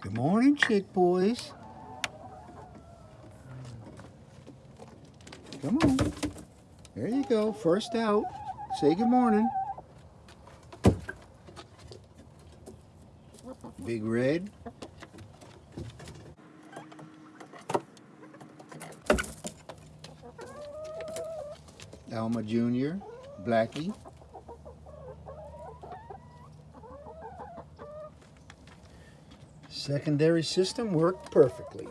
Good morning, chick boys. Come on. There you go. First out. Say good morning. Big Red. Alma Jr., Blackie. Secondary system worked perfectly.